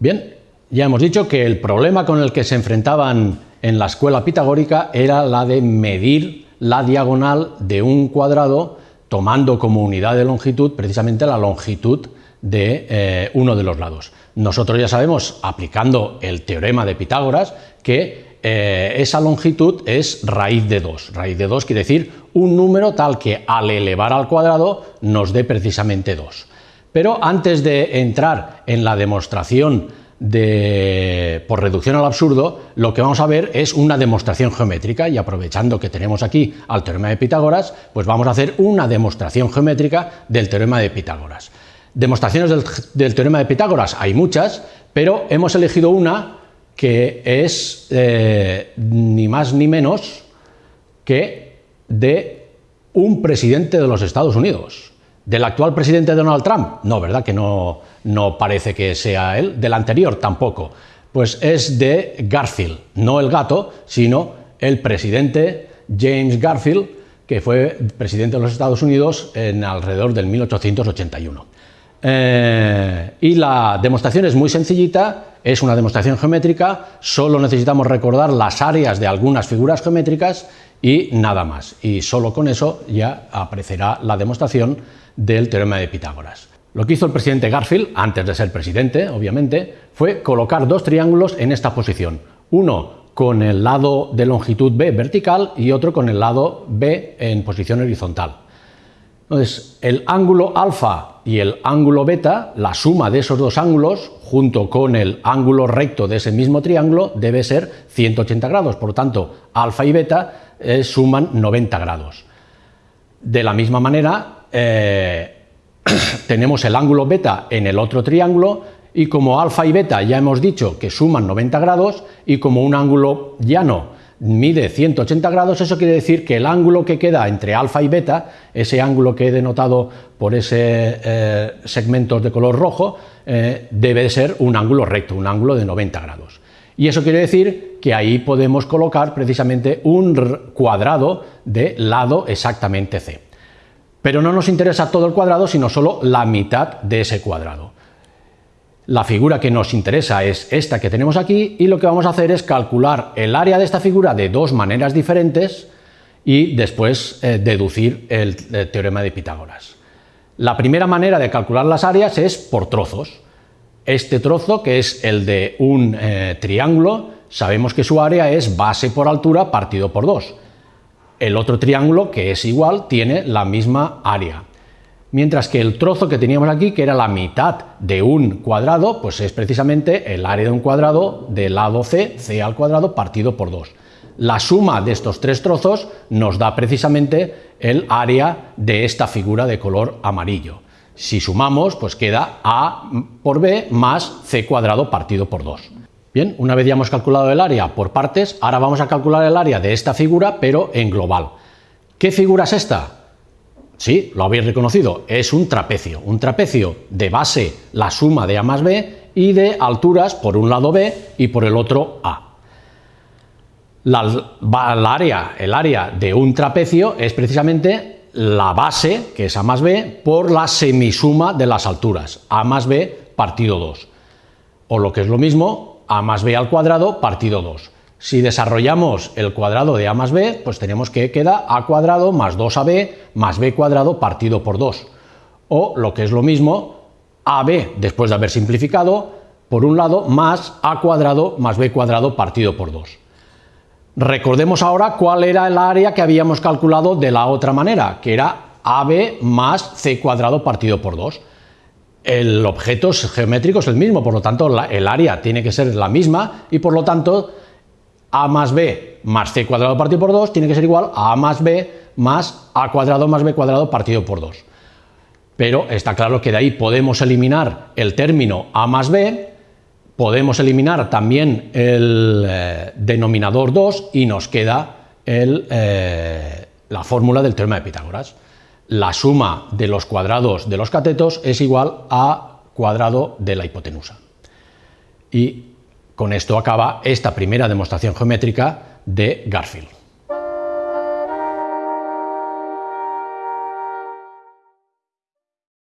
Bien, ya hemos dicho que el problema con el que se enfrentaban en la escuela pitagórica era la de medir la diagonal de un cuadrado tomando como unidad de longitud precisamente la longitud de eh, uno de los lados. Nosotros ya sabemos, aplicando el teorema de Pitágoras, que eh, esa longitud es raíz de 2. Raíz de 2 quiere decir un número tal que al elevar al cuadrado nos dé precisamente 2. Pero antes de entrar en la demostración de, por reducción al absurdo, lo que vamos a ver es una demostración geométrica y aprovechando que tenemos aquí al teorema de Pitágoras, pues vamos a hacer una demostración geométrica del teorema de Pitágoras. Demostraciones del, teorema de Pitágoras hay muchas, pero hemos elegido una que es eh, ni más ni menos que de un presidente de los Estados Unidos. ¿Del actual presidente Donald Trump? No, ¿verdad? Que no, no parece que sea él. ¿Del anterior? Tampoco. Pues es de Garfield, no el gato, sino el presidente James Garfield, que fue presidente de los Estados Unidos en alrededor del 1881. Eh, y la demostración es muy sencillita, es una demostración geométrica, solo necesitamos recordar las áreas de algunas figuras geométricas y nada más. Y solo con eso ya aparecerá la demostración del teorema de Pitágoras. Lo que hizo el presidente Garfield, antes de ser presidente, obviamente, fue colocar dos triángulos en esta posición. Uno con el lado de longitud B vertical y otro con el lado B en posición horizontal. Entonces, el ángulo alfa y el ángulo beta, la suma de esos dos ángulos, junto con el ángulo recto de ese mismo triángulo, debe ser 180 grados. Por lo tanto, alfa y beta eh, suman 90 grados. De la misma manera, eh, tenemos el ángulo beta en el otro triángulo y como alfa y beta ya hemos dicho que suman 90 grados y como un ángulo llano mide 180 grados, eso quiere decir que el ángulo que queda entre alfa y beta, ese ángulo que he denotado por ese eh, segmentos de color rojo, eh, debe ser un ángulo recto, un ángulo de 90 grados. Y eso quiere decir que ahí podemos colocar precisamente un cuadrado de lado exactamente C. Pero no nos interesa todo el cuadrado, sino solo la mitad de ese cuadrado. La figura que nos interesa es esta que tenemos aquí y lo que vamos a hacer es calcular el área de esta figura de dos maneras diferentes y después eh, deducir el, teorema de Pitágoras. La primera manera de calcular las áreas es por trozos. Este trozo, que es el de un eh, triángulo, sabemos que su área es base por altura partido por 2. El otro triángulo, que es igual, tiene la misma área. Mientras que el trozo que teníamos aquí, que era la mitad de un cuadrado, pues es precisamente el área de un cuadrado del lado C, C al cuadrado, partido por 2. La suma de estos tres trozos nos da precisamente el área de esta figura de color amarillo. Si sumamos, pues queda A por B más C cuadrado partido por 2. Bien, una vez ya hemos calculado el área por partes, ahora vamos a calcular el área de esta figura, pero en global. ¿Qué figura es esta? Sí, lo habéis reconocido, es un trapecio. Un trapecio de base la suma de A más B y de alturas por un lado B y por el otro A. área, el área de un trapecio es precisamente la base, que es A más B, por la semisuma de las alturas, A más B partido 2. O lo que es lo mismo, A más B al cuadrado partido 2. Si desarrollamos el cuadrado de a más b, pues tenemos que queda a cuadrado más 2ab más b cuadrado partido por 2. O lo que es lo mismo, ab, después de haber simplificado, por un lado, más a cuadrado más b cuadrado partido por 2. Recordemos ahora cuál era el área que habíamos calculado de la otra manera, que era ab más c cuadrado partido por 2. El objeto geométrico es el mismo, por lo tanto el área tiene que ser la misma y por lo tanto a más b más c cuadrado partido por 2 tiene que ser igual a a más b más a cuadrado más b cuadrado partido por 2. Pero está claro que de ahí podemos eliminar el término a más b, podemos eliminar también el eh, denominador 2 y nos queda eh, la fórmula del teorema de Pitágoras. La suma de los cuadrados de los catetos es igual a cuadrado de la hipotenusa. Y con esto acaba esta primera demostración geométrica de Garfield.